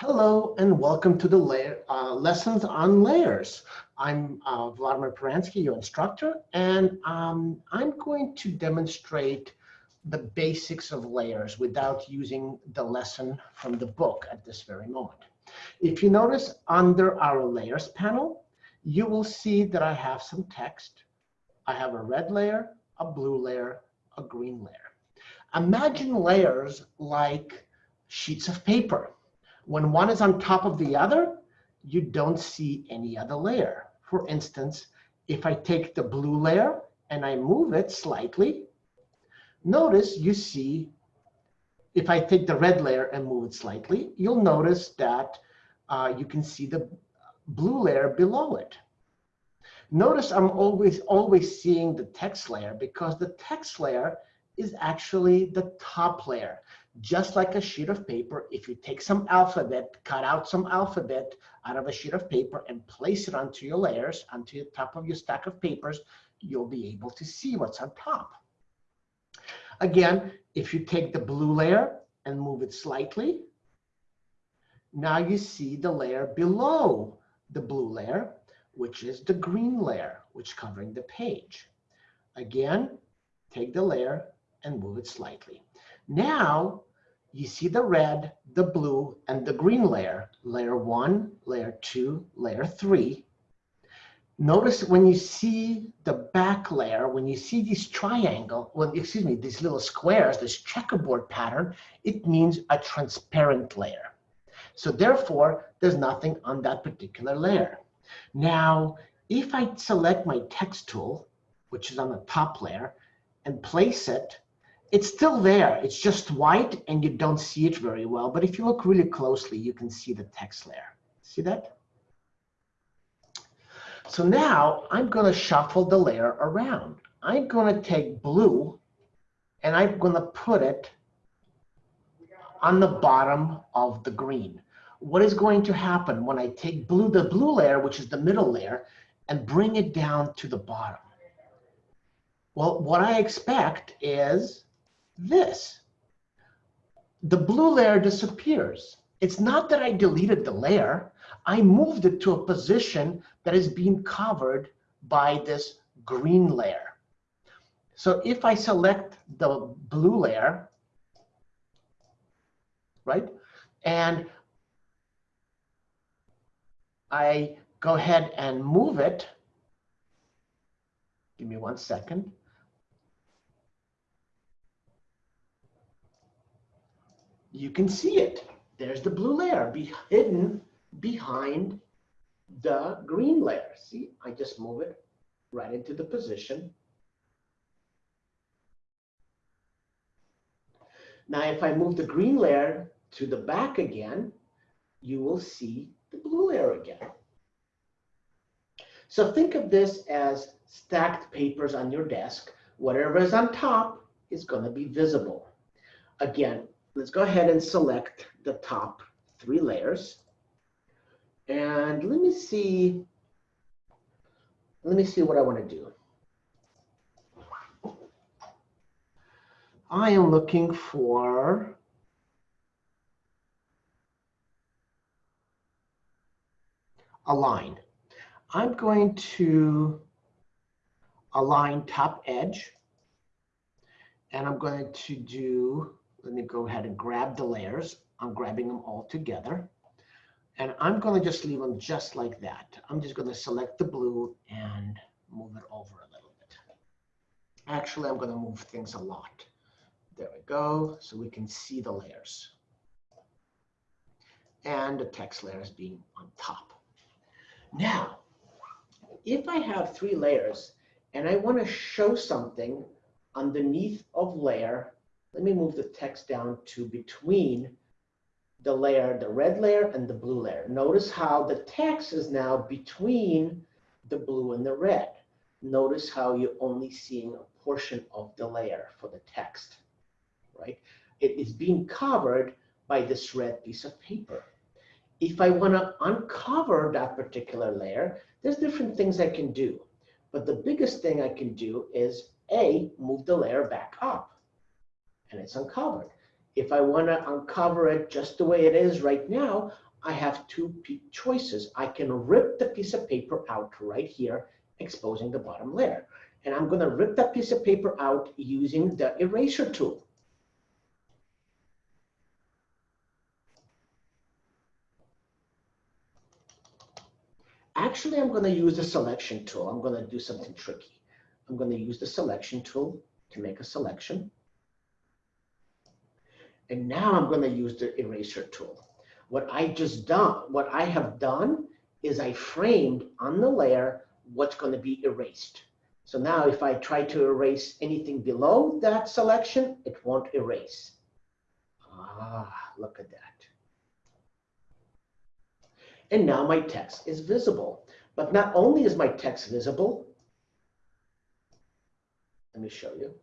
Hello and welcome to the layer, uh, lessons on layers. I'm uh, Vladimir Peransky, your instructor, and um, I'm going to demonstrate the basics of layers without using the lesson from the book at this very moment. If you notice under our layers panel, you will see that I have some text. I have a red layer, a blue layer, a green layer. Imagine layers like sheets of paper when one is on top of the other, you don't see any other layer. For instance, if I take the blue layer and I move it slightly, notice you see, if I take the red layer and move it slightly, you'll notice that uh, you can see the blue layer below it. Notice I'm always, always seeing the text layer because the text layer is actually the top layer just like a sheet of paper, if you take some alphabet, cut out some alphabet out of a sheet of paper and place it onto your layers, onto the top of your stack of papers, you'll be able to see what's on top. Again, if you take the blue layer and move it slightly, now you see the layer below the blue layer, which is the green layer, which covering the page. Again, take the layer and move it slightly. Now you see the red, the blue, and the green layer, layer one, layer two, layer three. Notice when you see the back layer, when you see these triangle, well, excuse me, these little squares, this checkerboard pattern, it means a transparent layer. So therefore, there's nothing on that particular layer. Now, if I select my text tool, which is on the top layer, and place it it's still there. It's just white and you don't see it very well. But if you look really closely, you can see the text layer. See that? So now I'm going to shuffle the layer around. I'm going to take blue and I'm going to put it on the bottom of the green. What is going to happen when I take blue, the blue layer, which is the middle layer, and bring it down to the bottom? Well, what I expect is this. The blue layer disappears. It's not that I deleted the layer. I moved it to a position that is being covered by this green layer. So if I select the blue layer, right, and I go ahead and move it, give me one second, you can see it. There's the blue layer be hidden behind the green layer. See, I just move it right into the position. Now, if I move the green layer to the back again, you will see the blue layer again. So think of this as stacked papers on your desk. Whatever is on top is going to be visible. Again, let's go ahead and select the top three layers. And let me see, let me see what I want to do. I am looking for a line. I'm going to align top edge and I'm going to do let me go ahead and grab the layers. I'm grabbing them all together. And I'm going to just leave them just like that. I'm just going to select the blue and move it over a little bit. Actually, I'm going to move things a lot. There we go. So we can see the layers. And the text layer is being on top. Now, if I have three layers and I want to show something underneath of layer let me move the text down to between the layer, the red layer and the blue layer. Notice how the text is now between the blue and the red. Notice how you're only seeing a portion of the layer for the text, right? It is being covered by this red piece of paper. If I want to uncover that particular layer, there's different things I can do. But the biggest thing I can do is A, move the layer back up and it's uncovered. If I want to uncover it just the way it is right now, I have two choices. I can rip the piece of paper out right here, exposing the bottom layer. And I'm going to rip that piece of paper out using the eraser tool. Actually, I'm going to use the selection tool. I'm going to do something tricky. I'm going to use the selection tool to make a selection. And now I'm going to use the eraser tool. What I just done, what I have done is I framed on the layer what's going to be erased. So now if I try to erase anything below that selection, it won't erase. Ah, look at that. And now my text is visible. But not only is my text visible, let me show you.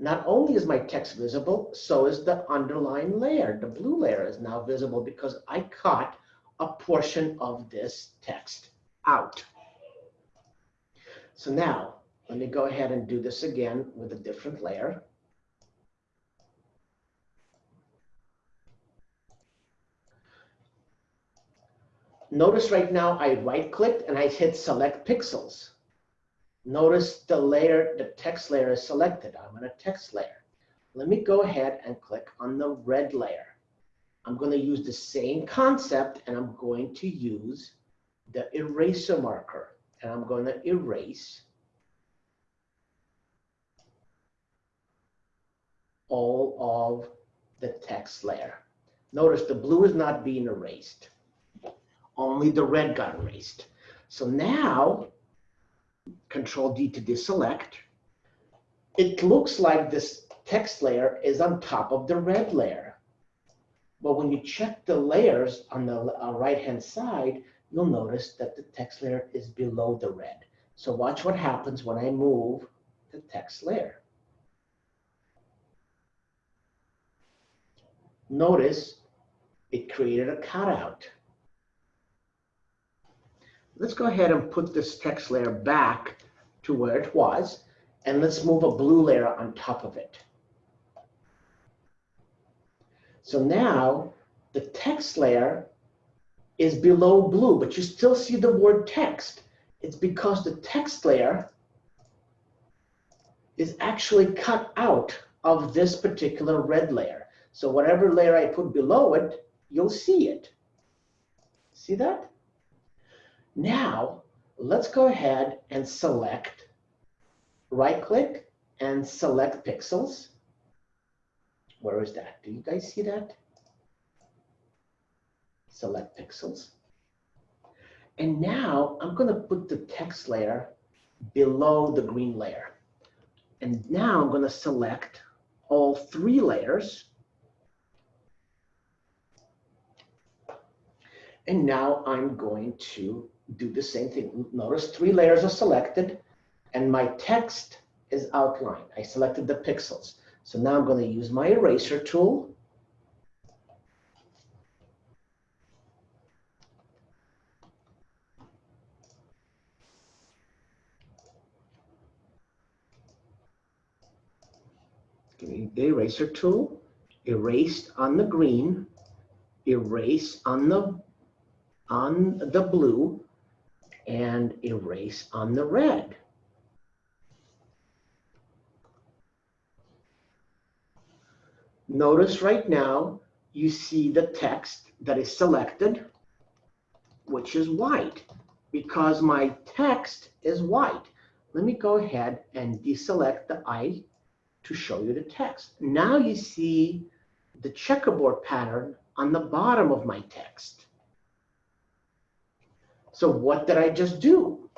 Not only is my text visible, so is the underlying layer. The blue layer is now visible because I cut a portion of this text out. So now, let me go ahead and do this again with a different layer. Notice right now I right clicked and I hit select pixels. Notice the layer, the text layer is selected. I'm on a text layer. Let me go ahead and click on the red layer. I'm going to use the same concept and I'm going to use the eraser marker and I'm going to erase all of the text layer. Notice the blue is not being erased. Only the red got erased. So now Control D to deselect, it looks like this text layer is on top of the red layer. But when you check the layers on the uh, right-hand side, you'll notice that the text layer is below the red. So watch what happens when I move the text layer. Notice it created a cutout. Let's go ahead and put this text layer back to where it was, and let's move a blue layer on top of it. So now the text layer is below blue, but you still see the word text. It's because the text layer is actually cut out of this particular red layer. So whatever layer I put below it, you'll see it. See that? Now, let's go ahead and select, right click and select pixels. Where is that? Do you guys see that? Select pixels. And now I'm going to put the text layer below the green layer. And now I'm going to select all three layers. And now I'm going to do the same thing. Notice three layers are selected and my text is outlined. I selected the pixels. So now I'm going to use my eraser tool. the eraser tool, erased on the green, erase on the on the blue, and erase on the red. Notice right now, you see the text that is selected, which is white, because my text is white. Let me go ahead and deselect the I to show you the text. Now you see the checkerboard pattern on the bottom of my text. So what did I just do?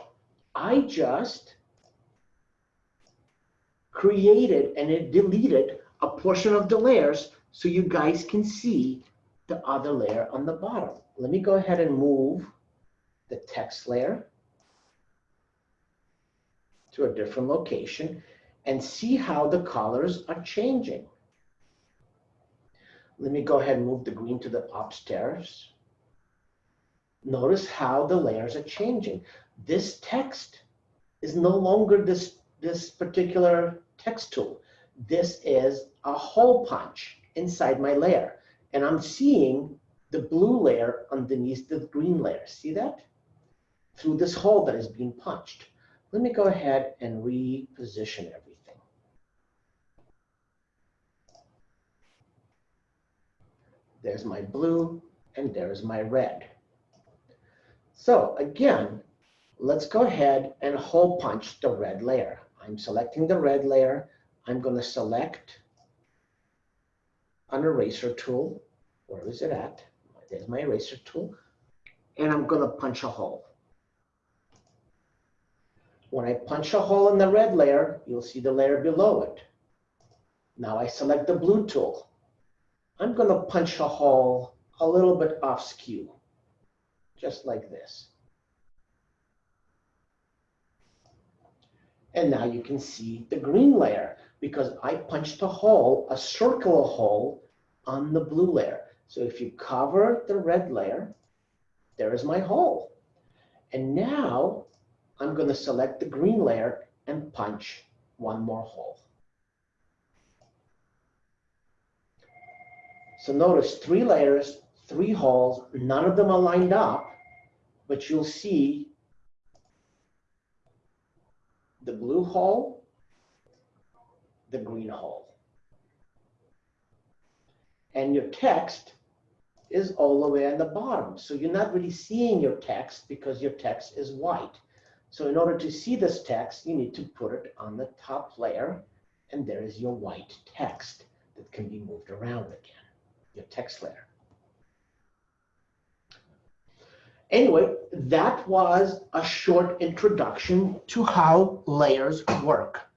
I just created and it deleted a portion of the layers so you guys can see the other layer on the bottom. Let me go ahead and move the text layer to a different location and see how the colors are changing. Let me go ahead and move the green to the upstairs. Notice how the layers are changing. This text is no longer this, this particular text tool. This is a hole punch inside my layer. And I'm seeing the blue layer underneath the green layer. See that? Through this hole that is being punched. Let me go ahead and reposition everything. There's my blue and there's my red. So again, let's go ahead and hole punch the red layer. I'm selecting the red layer. I'm going to select an eraser tool. Where is it at? There's my eraser tool. And I'm going to punch a hole. When I punch a hole in the red layer, you'll see the layer below it. Now I select the blue tool. I'm going to punch a hole a little bit off skew, just like this. And now you can see the green layer because I punched a hole, a circular hole on the blue layer. So if you cover the red layer, there is my hole. And now I'm going to select the green layer and punch one more hole. So notice three layers, three holes, none of them are lined up, but you'll see the blue hole, the green hole. And your text is all the way on the bottom. So you're not really seeing your text because your text is white. So in order to see this text, you need to put it on the top layer, and there is your white text that can be moved around again, your text layer. Anyway, that was a short introduction to how layers work.